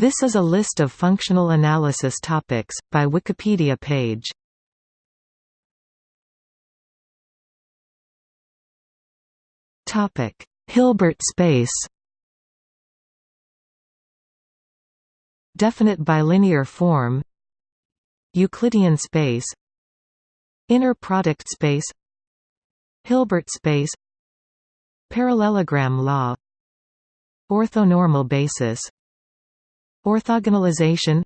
This is a list of functional analysis topics, by Wikipedia page. Hilbert space Definite bilinear form Euclidean space Inner product space Hilbert space Parallelogram law Orthonormal basis Orthogonalization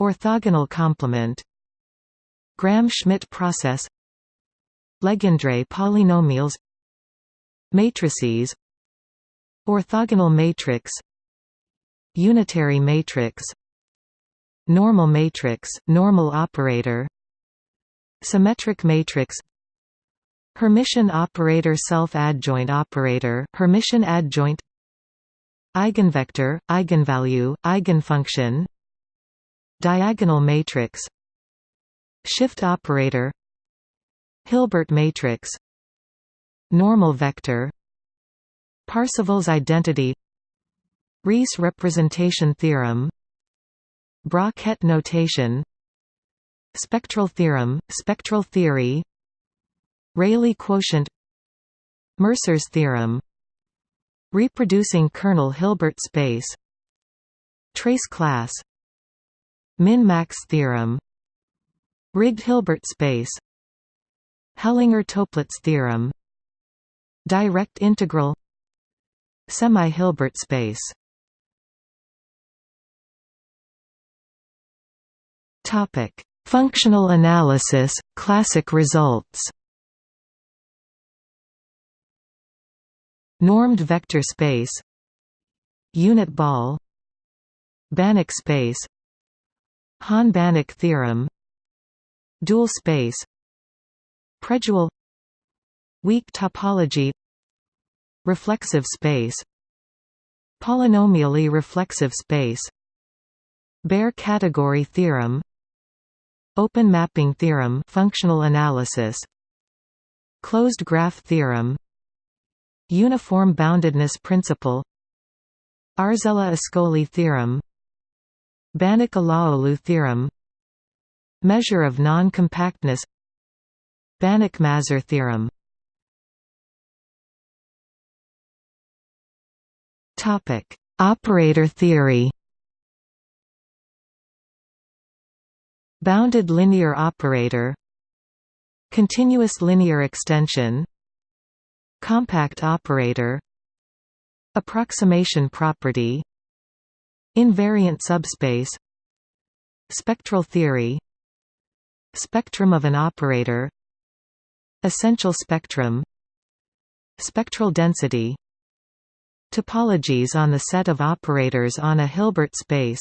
Orthogonal complement Gram-Schmidt process Legendre polynomials Matrices Orthogonal matrix Unitary matrix Normal matrix, normal operator Symmetric matrix Hermitian operator self-adjoint operator Hermitian adjoint Eigenvector, eigenvalue, eigenfunction Diagonal matrix Shift operator Hilbert matrix Normal vector Parseval's identity Riesz representation theorem Bra-Ket notation Spectral theorem, spectral theory Rayleigh quotient Mercer's theorem Reproducing kernel Hilbert space. Trace class. Min-max theorem. Rigged Hilbert space. Hellinger-Toeplitz theorem. Direct integral. Semi-Hilbert space. Functional analysis, classic results. Normed vector space. Unit ball. Banach space. Hahn-Banach theorem. Dual space. Predual Weak topology. Reflexive space. Polynomially reflexive space. Baire category theorem. Open mapping theorem. Functional analysis. Closed graph theorem Uniform boundedness principle Arzelà-Ascoli theorem Banach-Alaoglu theorem Measure of non-compactness Banach-Mazur theorem. Operator theory. Bounded linear operator Continuous linear extension Compact operator Approximation property Invariant subspace Spectral theory Spectrum of an operator Essential spectrum Spectral density Topologies on the set of operators on a Hilbert space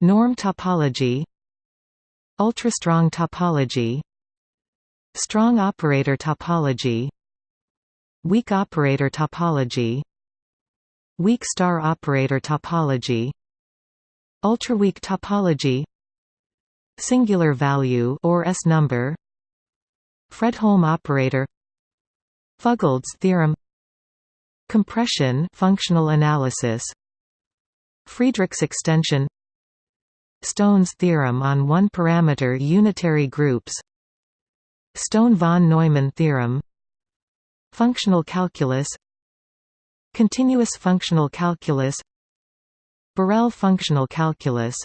Norm topology Ultrastrong topology Strong operator topology Weak operator topology. Weak star operator topology. Ultraweak topology. Singular value or S number. Fredholm operator. Fuglede's theorem. Compression functional analysis. Friedrichs extension. Stone's theorem on one-parameter unitary groups. Stone-von Neumann theorem Functional calculus Continuous functional calculus Borel functional calculus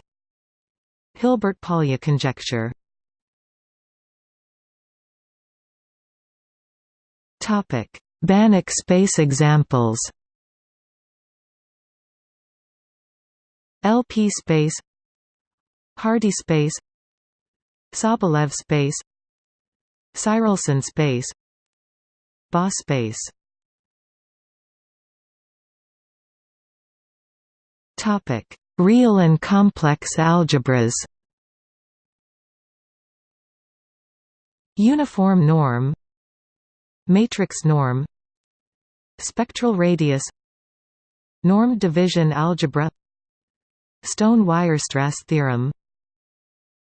Hilbert-Polya conjecture. Banach space examples. LP space Hardy space Sobolev space Tsirelson space Space. Topic: Real and complex algebras. Uniform norm. Matrix norm. Spectral radius. Norm division algebra. Stone-Weierstrass theorem.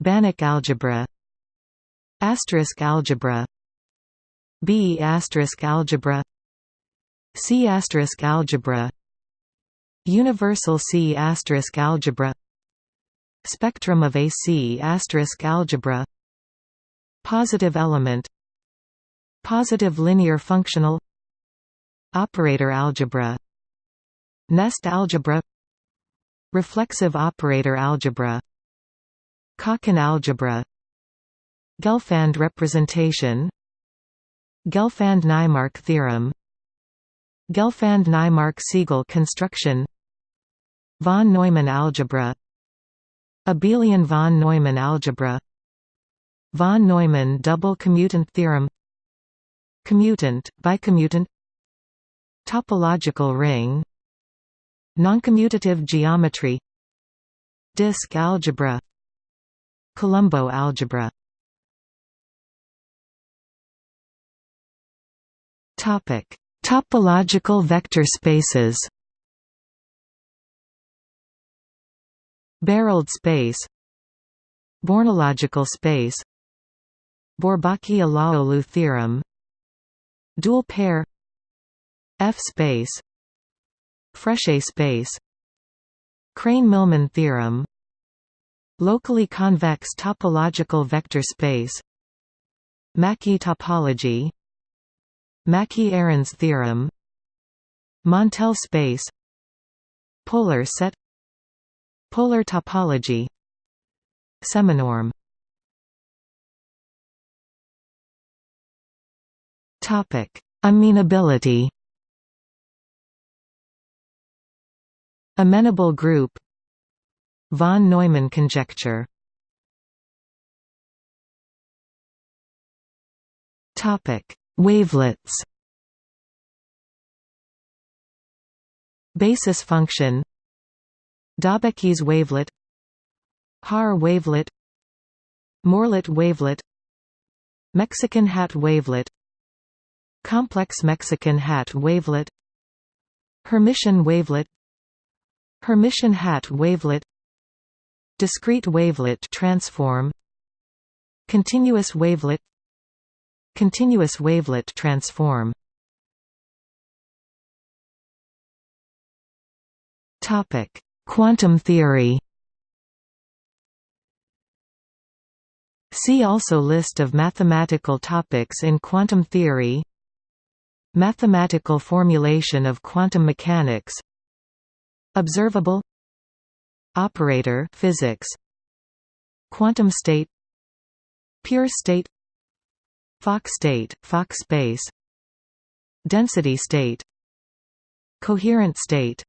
Banach algebra. Asterisk algebra B asterisk algebra C asterisk algebra Universal C algebra Spectrum of a C algebra Positive element Positive linear functional Operator algebra Nest algebra Reflexive operator algebra Calkin algebra Gelfand representation Gelfand-Naimark theorem Gelfand-Naimark-Segal construction Von Neumann algebra Abelian von Neumann algebra Von Neumann double commutant theorem Commutant, bicommutant Topological ring Noncommutative geometry Disk algebra Colombeau algebra Topic: Topological vector spaces. Barreled space Bornological space Bourbaki-Alaoglu theorem Dual pair F-space Frechet space Krein-Milman theorem Locally convex topological vector space Mackey topology Mackey-Arens theorem Montel space Polar set Polar topology Seminorm Topic: Amenability. Amenable group. Von Neumann conjecture. Topic: Wavelets. Basis function. Daubechies wavelet. Haar wavelet. Morlet wavelet. Mexican hat wavelet Complex Mexican hat wavelet Hermitian wavelet Hermitian hat wavelet Discrete wavelet transform Continuous wavelet Continuous wavelet transform. Topic: Quantum theory. See also List of mathematical topics in quantum theory. Mathematical formulation of quantum mechanics. Observable. Operator physics. Quantum state. Pure state Fock state, Fock space. Density state. Coherent state.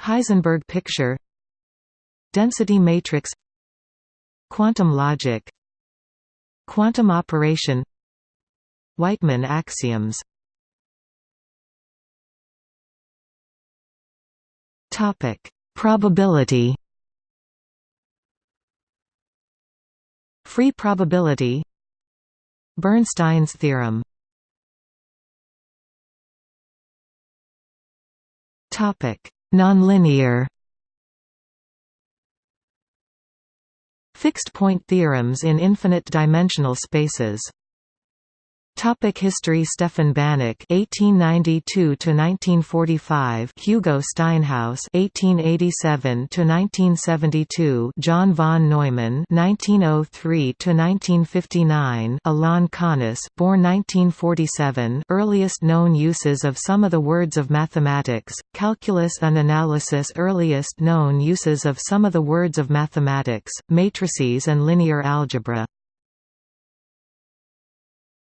Heisenberg picture. Density matrix. Quantum logic. Quantum operation. Wightman axioms. Topic: Probability. Free probability. Bernstein's theorem. Topic: Nonlinear. Fixed point theorems in infinite dimensional spaces Topic History Stefan Banach (1892–1945), Hugo Steinhaus (1887–1972), John von Neumann (1903–1959), Alain Connes, born 1947. Earliest known uses of some of the words of mathematics, calculus and analysis. Earliest known uses of some of the words of mathematics, matrices and linear algebra.